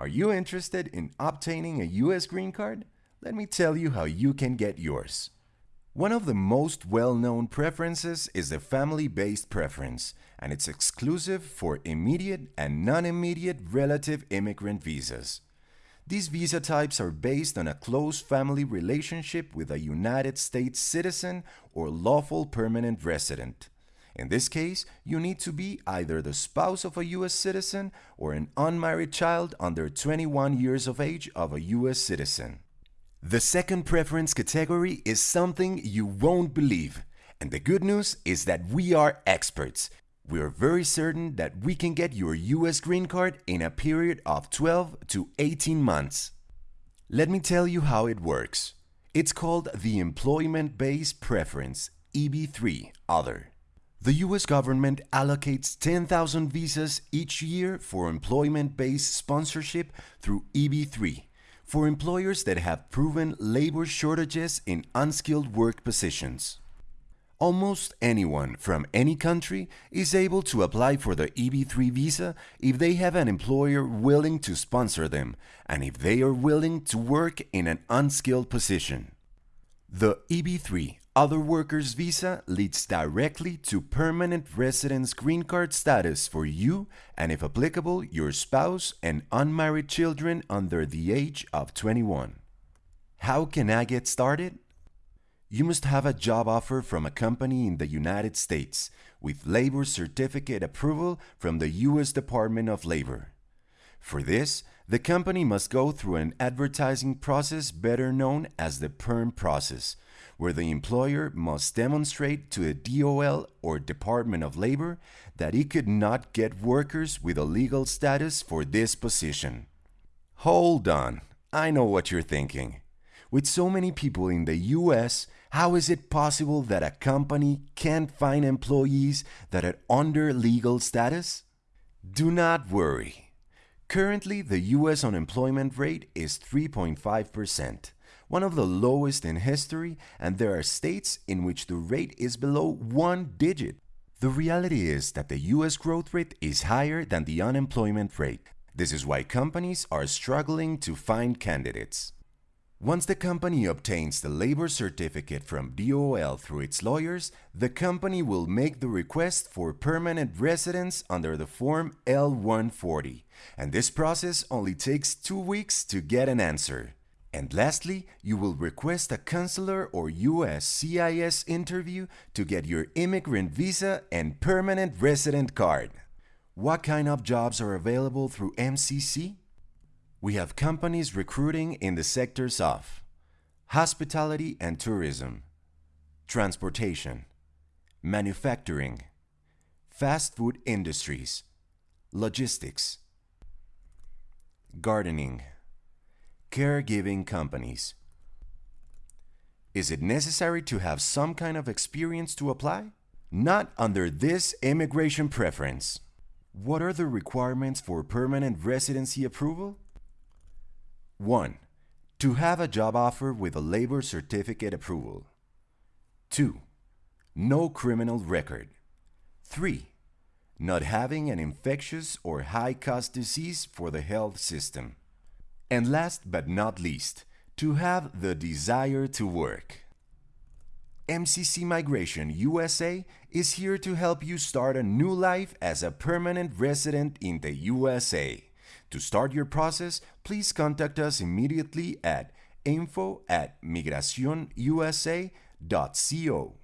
Are you interested in obtaining a U.S. green card? Let me tell you how you can get yours. One of the most well-known preferences is the family-based preference, and it's exclusive for immediate and non-immediate relative immigrant visas. These visa types are based on a close family relationship with a United States citizen or lawful permanent resident. In this case, you need to be either the spouse of a U.S. citizen or an unmarried child under 21 years of age of a U.S. citizen. The second preference category is something you won't believe. And the good news is that we are experts. We are very certain that we can get your US green card in a period of 12 to 18 months. Let me tell you how it works. It's called the Employment Based Preference, EB3 Other. The US government allocates 10,000 visas each year for employment based sponsorship through EB3 for employers that have proven labor shortages in unskilled work positions. Almost anyone from any country is able to apply for the EB3 visa if they have an employer willing to sponsor them and if they are willing to work in an unskilled position. The EB3 other workers visa leads directly to permanent residence green card status for you and if applicable your spouse and unmarried children under the age of 21. How can I get started? You must have a job offer from a company in the United States with labor certificate approval from the US Department of Labor. For this, the company must go through an advertising process better known as the PERM process, where the employer must demonstrate to the DOL or Department of Labor that it could not get workers with a legal status for this position. Hold on, I know what you're thinking. With so many people in the US, how is it possible that a company can't find employees that are under legal status? Do not worry. Currently, the US unemployment rate is 3.5% one of the lowest in history, and there are states in which the rate is below one digit. The reality is that the US growth rate is higher than the unemployment rate. This is why companies are struggling to find candidates. Once the company obtains the labor certificate from DOL through its lawyers, the company will make the request for permanent residence under the Form I-140, and this process only takes two weeks to get an answer. And lastly, you will request a consular or USCIS interview to get your immigrant visa and permanent resident card. What kind of jobs are available through MCC? We have companies recruiting in the sectors of hospitality and tourism, transportation, manufacturing, fast food industries, logistics, gardening, Caregiving companies. Is it necessary to have some kind of experience to apply? Not under this immigration preference. What are the requirements for permanent residency approval? 1. To have a job offer with a labor certificate approval. 2. No criminal record. 3. Not having an infectious or high-cost disease for the health system. And last but not least, to have the desire to work. MCC Migration USA is here to help you start a new life as a permanent resident in the USA. To start your process, please contact us immediately at info at migracionusa.co.